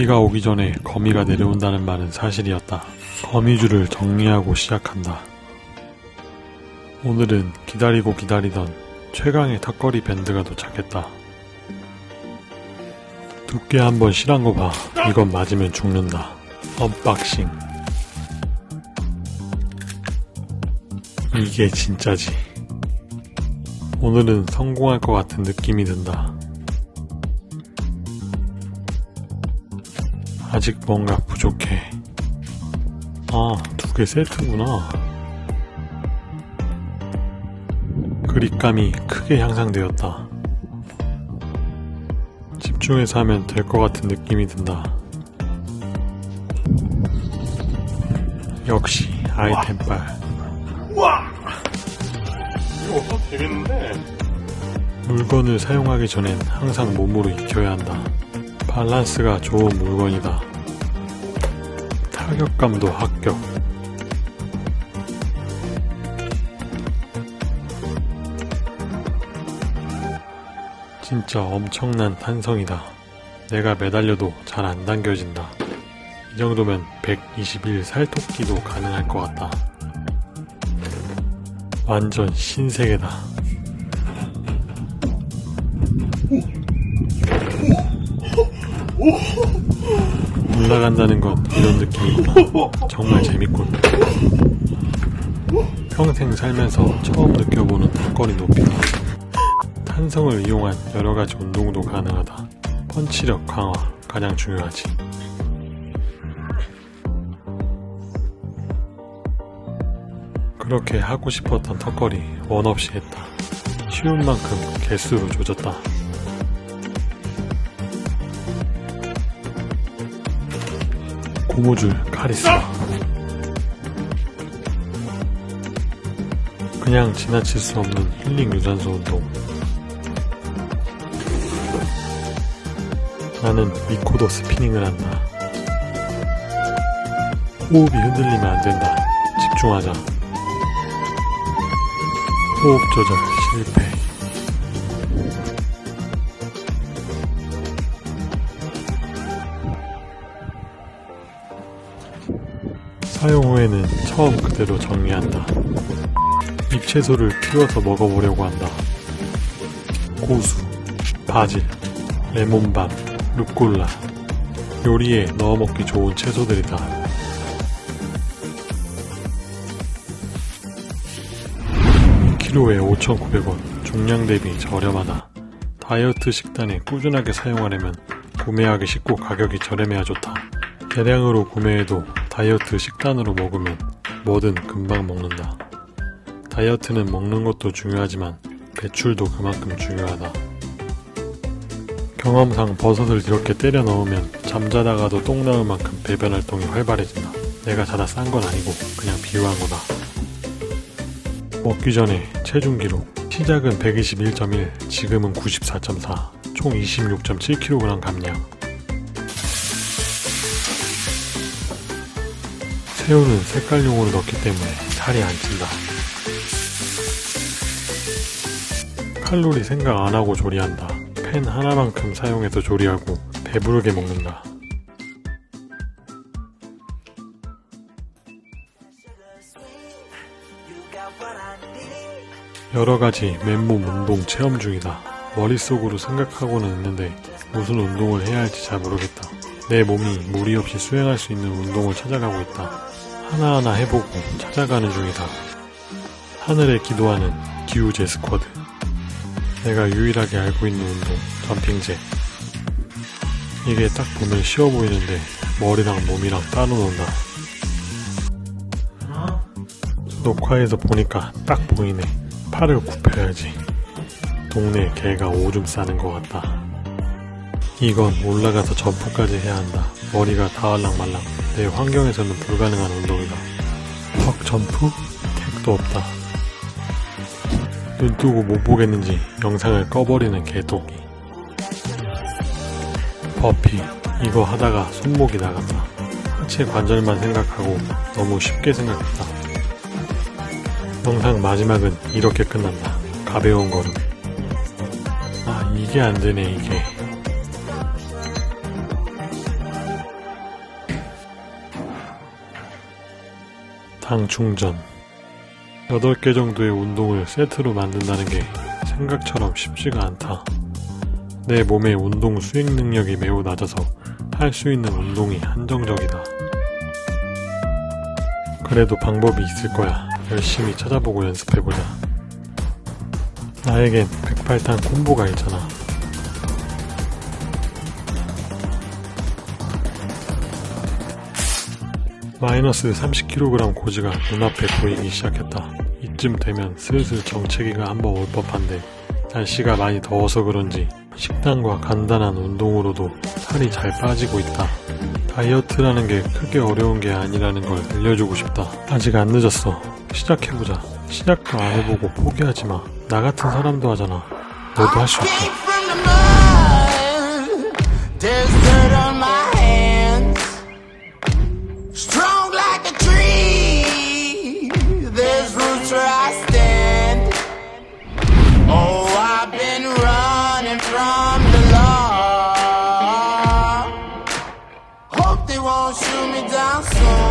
비가 오기 전에 거미가 내려온다는 말은 사실이었다. 거미줄을 정리하고 시작한다. 오늘은 기다리고 기다리던 최강의 턱걸이 밴드가 도착했다. 두께 한번 실한 거 봐. 이건 맞으면 죽는다. 언박싱. 이게 진짜지. 오늘은 성공할 것 같은 느낌이 든다. 아직 뭔가 부족해. 아, 두 개 세트구나. 그립감이 크게 향상되었다. 집중해서 하면 될 것 같은 느낌이 든다. 역시 아이템빨. 와! 이거 되겠는데? 물건을 사용하기 전엔 항상 몸으로 익혀야 한다. 밸런스가 좋은 물건이다. 타격감도 합격. 진짜 엄청난 탄성이다. 내가 매달려도 잘 안 당겨진다. 이 정도면 121 살토끼도 가능할 것 같다. 완전 신세계다. 올라간다는 건 이런 느낌이구나. 정말 재밌군. 평생 살면서 처음 느껴보는 턱걸이 높이다. 탄성을 이용한 여러가지 운동도 가능하다. 펀치력 강화 가장 중요하지. 그렇게 하고 싶었던 턱걸이 원 없이 했다. 쉬운 만큼 개수로 조졌다. 고무줄 카리스마 그냥 지나칠 수 없는 힐링 유산소 운동. 나는 미코더 스피닝을 한다. 호흡이 흔들리면 안된다. 집중하자. 호흡 조절 실패 사용 후에는 처음 그대로 정리한다. 잎채소를 키워서 먹어보려고 한다. 고수, 바질, 레몬밤, 루꼴라 요리에 넣어 먹기 좋은 채소들이다. 키로에 5,900원, 중량 대비 저렴하다. 다이어트 식단에 꾸준하게 사용하려면 구매하기 쉽고 가격이 저렴해야 좋다. 대량으로 구매해도 다이어트 식단으로 먹으면 뭐든 금방 먹는다. 다이어트는 먹는 것도 중요하지만 배출도 그만큼 중요하다. 경험상 버섯을 이렇게 때려 넣으면 잠자다가도 똥 나올 만큼 배변 활동이 활발해진다. 내가 자다 싼 건 아니고 그냥 비유한 거다. 먹기 전에 체중 기록 시작은 121.1, 지금은 94.4, 총 26.7kg 감량 새우는 색깔용으로 넣기 때문에 살이 안 찐다. 칼로리 생각 안하고 조리한다. 팬 하나만큼 사용해서 조리하고 배부르게 먹는다. 여러가지 맨몸 운동 체험 중이다. 머릿속으로 생각하고는 있는데 무슨 운동을 해야 할지 잘 모르겠다. 내 몸이 무리 없이 수행할 수 있는 운동을 찾아가고 있다. 하나하나 해보고 찾아가는 중이다. 하늘에 기도하는 기우제 스쿼드. 내가 유일하게 알고 있는 운동, 점핑제. 이게 딱 보면 쉬워 보이는데 머리랑 몸이랑 따로 논다. 녹화에서 보니까 딱 보이네. 팔을 굽혀야지. 동네 개가 오줌 싸는 것 같다. 이건 올라가서 점프까지 해야 한다. 머리가 다알랑말랑. 내 환경에서는 불가능한 운동이다. 턱 점프? 택도 없다. 눈 뜨고 못 보겠는지 영상을 꺼버리는 개토기. 버피. 이거 하다가 손목이 나갔다. 하체 관절만 생각하고 너무 쉽게 생각했다. 영상 마지막은 이렇게 끝난다. 가벼운 걸음. 아, 이게 안 되네, 이게. 장충전 8개 정도의 운동을 세트로 만든다는 게 생각처럼 쉽지가 않다. 내 몸의 운동 수행 능력이 매우 낮아서 할 수 있는 운동이 한정적이다. 그래도 방법이 있을 거야. 열심히 찾아보고 연습해보자. 나에겐 108탄 콤보가 있잖아. 마이너스 30kg 고지가 눈앞에 보이기 시작했다. 이쯤 되면 슬슬 정체기가 한번 올 법한데 날씨가 많이 더워서 그런지 식단과 간단한 운동으로도 살이 잘 빠지고 있다. 다이어트라는 게 크게 어려운 게 아니라는 걸 알려주고 싶다. 아직 안 늦었어. 시작해보자. 시작도 안 해보고 포기하지 마. 나 같은 사람도 하잖아. 너도 할 수 있어. shoot me down soon.